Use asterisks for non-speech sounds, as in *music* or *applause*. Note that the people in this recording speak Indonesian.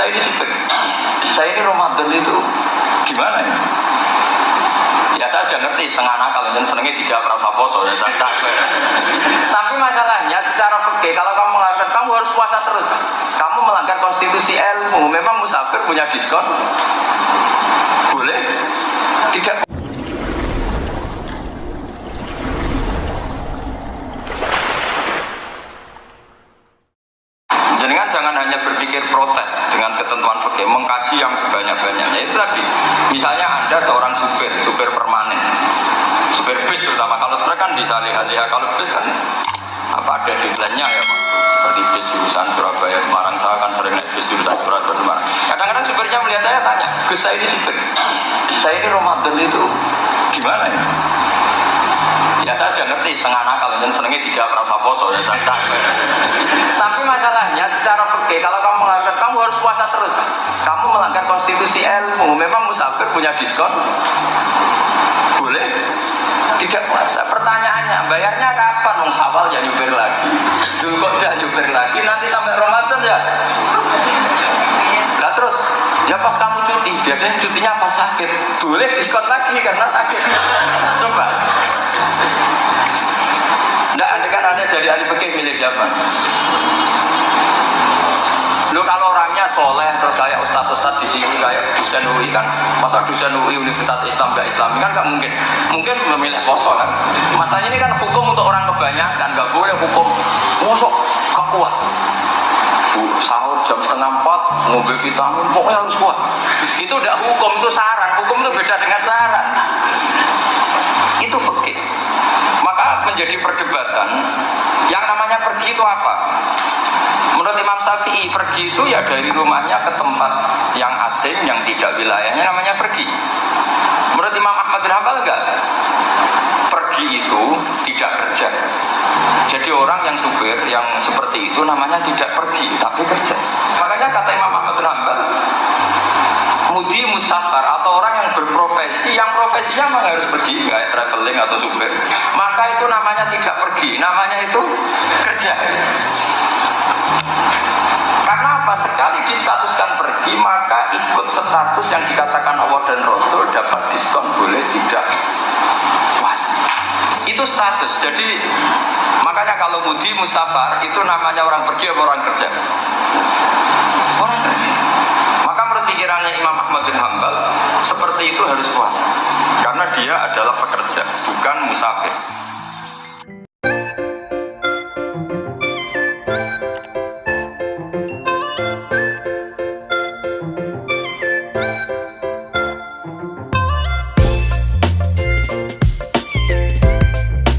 saya ini supir. Saya ini Ramadan itu gimana ya? Ya saya sudah ngerti setengah nakal dan senengnya dijawab rasa poso ya saya. Tapi masalahnya secara fikih kalau kamu mengatakan kamu harus puasa terus, kamu melanggar konstitusi ilmu. Memang musafir punya diskon? Boleh? Tidak. Protes dengan ketentuan fikih, mengkaji yang sebanyak-banyaknya. Itu tadi, misalnya Anda seorang supir, supir permanen, supir bis terutama kalau truk kan bisa lihat-lihat, kalau bis kan apa ada deadline-nya ya Pak? Seperti bis jurusan Surabaya, Semarang, saya kan sering naik bis jurusan Surabaya, Semarang. Kadang-kadang supirnya melihat saya tanya, Gus saya ini supir, saya ini Ramadan itu gimana ya? Ya saya sudah ngerti setengah nakal dan senengnya dijawab rasa poso ya saya tahu. Tapi masalahnya secara fikih kalau puasa terus, kamu melanggar konstitusi ilmu. Memang musafir punya diskon? Boleh? Tidak puasa. Pertanyaannya, bayarnya kapan? Wong sawal ya nyupir lagi, Julkot ya nyupir lagi, nanti sampai Ramadan ya. Nah terus, ya pas kamu cuti, biasanya cutinya pas sakit, boleh diskon lagi karena sakit. *laughs* Coba. Nggak, anda kan ada jadi ahli fikih milik siapa? Soleh terus kayak ustadz-ustadz di sini kayak dosen UI kan, masa dosen UI Universitas Islam gak Islami kan gak mungkin. Mungkin memilih poso kan. Masanya ini kan hukum untuk orang kebanyakan, gak boleh hukum. Mosok gak kuat. Bu, sahur jam setengah empat, mobil vitamin, pokoknya harus kuat. Itu udah hukum, itu saran. Hukum itu beda dengan saran. Itu fikih. Maka menjadi perdebatan, yang namanya pergi itu apa? Menurut Imam Syafi'i, pergi itu ya dari rumahnya ke tempat yang asing, yang tidak wilayahnya namanya pergi. Menurut Imam Ahmad bin Hanbal enggak? Pergi itu tidak kerja. Jadi orang yang supir yang seperti itu namanya tidak pergi, tapi kerja. Makanya kata Imam Ahmad bin Hanbal, mudi musafar atau orang yang berprofesi yang profesinya memang harus pergi kayak traveling atau supir maka itu namanya tidak pergi namanya itu kerja karena apa sekali distatuskan pergi maka ikut status yang dikatakan Allah dan Rasul dapat diskon boleh tidak? Puasa itu status. Jadi makanya kalau mudi musafar itu namanya orang pergi atau orang kerja? Orang kerja. Maka menurut pikirannya Imam Ahmad bin Hambal seperti itu harus puasa. Karena dia adalah pekerja bukan musafir